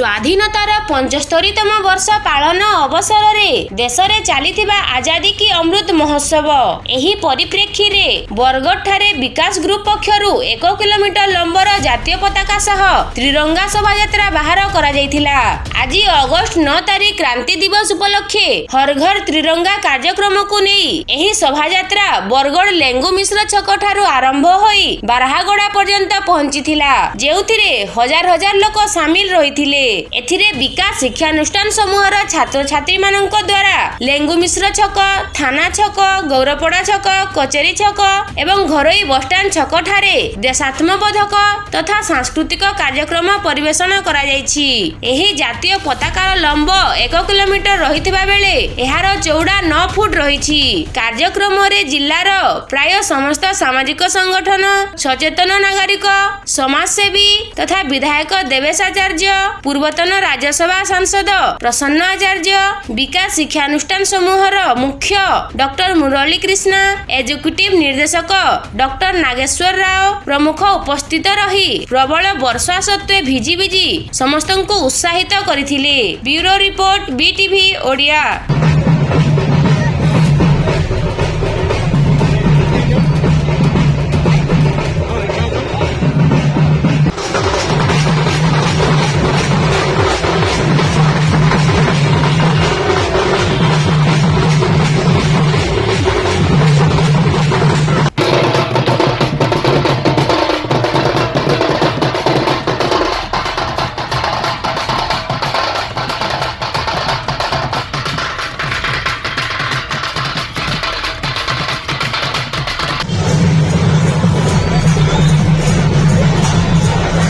ସ୍ୱାଧୀନତାର ପଞ୍ଚସ୍ତରୀତମ ବର୍ଷ ପାଳନ ଅବସରରେ ଦେଶରେ ଚାଲିଥିବା ଆଜାଦି କି ଅମୃତ ମହୋତ୍ସବ। ଏହି ପରିପ୍ରେକ୍ଷୀରେ ବରଗଡ଼ଠାରେ ବିକାଶ ଗ୍ରୁପ ପକ୍ଷରୁ ଏକ କିଲୋମିଟର ଲମ୍ବର ଜାତୀୟ ପତାକା ସହ ତ୍ରିରଙ୍ଗା ଶୋଭାଯାତ୍ରା ବାହାର କରାଯାଇଥିଲା। ଆଜି ଅଗଷ୍ଟ ନଅ ତାରିଖ କ୍ରାନ୍ତି ଦିବସ ଉପଲକ୍ଷେ ହର ଘର ତ୍ରିରଙ୍ଗା କାର୍ଯ୍ୟକ୍ରମକୁ ନେଇ ଏହି ଶୋଭାଯାତ୍ରା ବରଗଡ଼ ଲେଙ୍ଗୁ ମିଶ୍ର ଛକ ଠାରୁ ଆରମ୍ଭ ହୋଇ ବାରହାଗଡ଼ା ପର୍ଯ୍ୟନ୍ତ ପହଞ୍ଚିଥିଲା। ଯେଉଁଥିରେ ହଜାର ହଜାର ଲୋକ ସାମିଲ ରହିଥିଲେ। ଏଥିରେ ବିକାଶ ଶିକ୍ଷାନୁଷ୍ଠାନ ସମୂହର ଛାତ୍ରଛାତ୍ରୀମାନଙ୍କ ଦ୍ୱାରା ଲେଙ୍ଗୁ ମିଶ୍ର ଛକ ଥାନା ଛକ ଗୌରପଡ଼ା ଛକ କଚେରୀ ଛକ ଏବଂ ଘରୋଇ ବସଷ୍ଟାଣ୍ଡ ଛକଠାରେ ଦେଶାତ୍ମବୋଧକ ତଥା ସାଂସ୍କୃତିକ କାର୍ଯ୍ୟକ୍ରମ ପରିବେଷଣ କରାଯାଇଛି। ଏହି ଜାତୀୟ ପତାକାର ଲମ୍ବ ଏକ କିଲୋମିଟର ରହିଥିବା ବେଳେ ଏହାର ଚଉଡ଼ା ନଅ ଫୁଟ ରହିଛି। କାର୍ଯ୍ୟକ୍ରମରେ ଜିଲ୍ଲାର ପ୍ରାୟ ସମସ୍ତ ସାମାଜିକ ସଂଗଠନ ସଚେତନ ନାଗରିକ ସମାଜସେବୀ ତଥା ବିଧାୟକ ଦେବେଶ ଆଚାର୍ଯ୍ୟ ପୂର୍ବତନ ରାଜ୍ୟସଭା ସାଂସଦ ପ୍ରସନ୍ନ ଆଚାର୍ଯ୍ୟ ବିକାଶ ଶିକ୍ଷାନୁଷ୍ଠାନ ସମୂହର ମୁଖ୍ୟ ଡକ୍ଟର ମୁରଳୀ କ୍ରିଷ୍ଣା ଏକ୍ଜିକ୍ୟୁଟିଭ ନିର୍ଦ୍ଦେଶକ ଡକ୍ଟର ନାଗେଶ୍ୱର ରାଓ ପ୍ରମୁଖ ଉପସ୍ଥିତ ରହି ପ୍ରବଳ ବର୍ଷା ସତ୍ତ୍ୱେ ଭିଜି ଭିଜି ସମସ୍ତଙ୍କୁ ଉତ୍ସାହିତ କରିଥିଲେ। Bureau report BTV Odia.